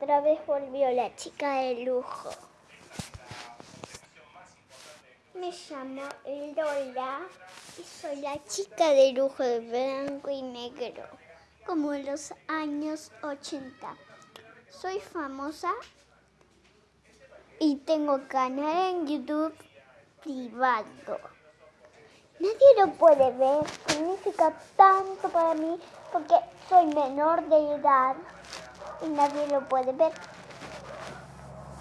otra vez volvió la chica de lujo. Me llamo Lola y soy la chica de lujo de blanco y negro, como en los años 80. Soy famosa y tengo canal en YouTube privado. Nadie lo puede ver, significa tanto para mí porque soy menor de edad y nadie lo puede ver.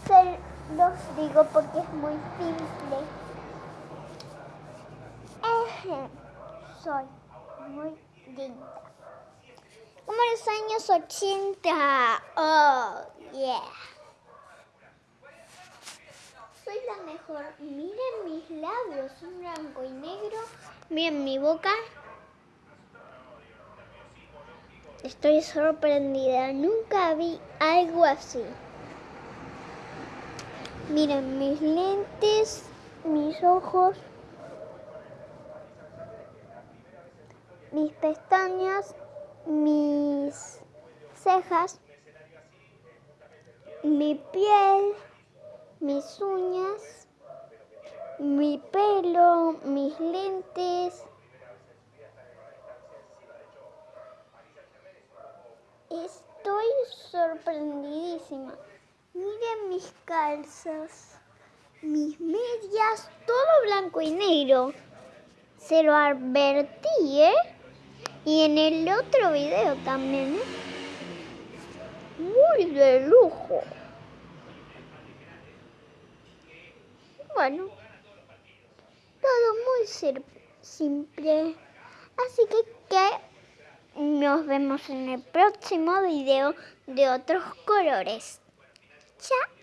Se los digo porque es muy simple. Soy muy linda. Como los años 80. Oh, yeah. Soy la mejor. Miren mis labios, son blanco y negro. Miren mi boca. Estoy sorprendida, nunca vi algo así. Miren mis lentes, mis ojos, mis pestañas, mis cejas, mi piel, mis uñas, mi pelo, mis lentes. Estoy sorprendidísima. Miren mis calzas, mis medias, todo blanco y negro. Se lo advertí, ¿eh? Y en el otro video también, ¿eh? Muy de lujo. Bueno, todo muy simple. Así que, ¿qué? Nos vemos en el próximo video de otros colores. Chao.